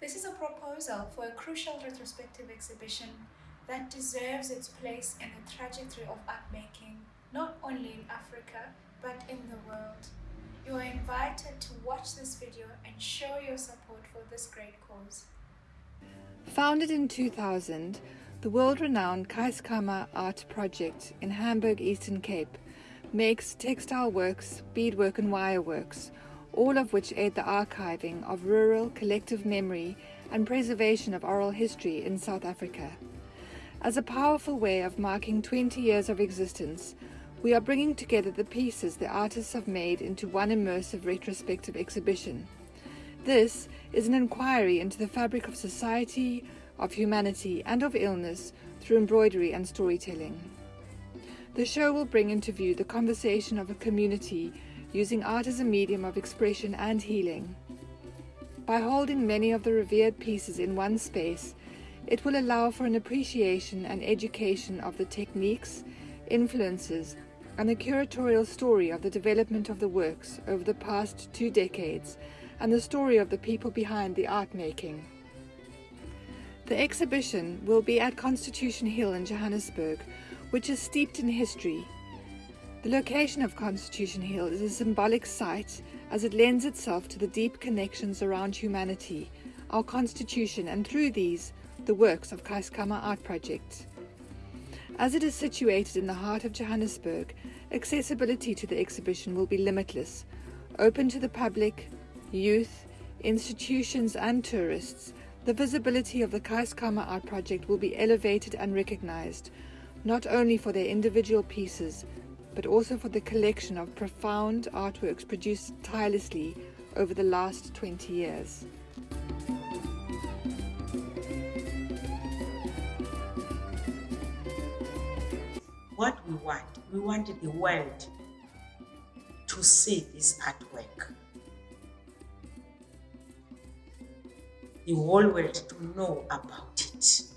This is a proposal for a crucial retrospective exhibition that deserves its place in the trajectory of art making, not only in Africa, but in the world. You are invited to watch this video and show your support for this great cause. Founded in 2000, the world-renowned Keiskamma Art Project in Hamburg, Eastern Cape, makes textile works, beadwork and wireworks, all of which aid the archiving of rural collective memory and preservation of oral history in South Africa. As a powerful way of marking 20 years of existence, we are bringing together the pieces the artists have made into one immersive retrospective exhibition. This is an inquiry into the fabric of society, of humanity and of illness through embroidery and storytelling. The show will bring into view the conversation of a community using art as a medium of expression and healing. By holding many of the revered pieces in one space, it will allow for an appreciation and education of the techniques, influences, and the curatorial story of the development of the works over the past two decades and the story of the people behind the art making. The exhibition will be at Constitution Hill in Johannesburg, which is steeped in history the location of Constitution Hill is a symbolic site as it lends itself to the deep connections around humanity, our constitution and through these, the works of Keiskamma Art Project. As it is situated in the heart of Johannesburg, accessibility to the exhibition will be limitless, open to the public, youth, institutions and tourists. The visibility of the Keiskamma Art Project will be elevated and recognized, not only for their individual pieces, but also for the collection of profound artworks produced tirelessly over the last 20 years. What we want, we want the world to see this artwork. The whole world to know about it.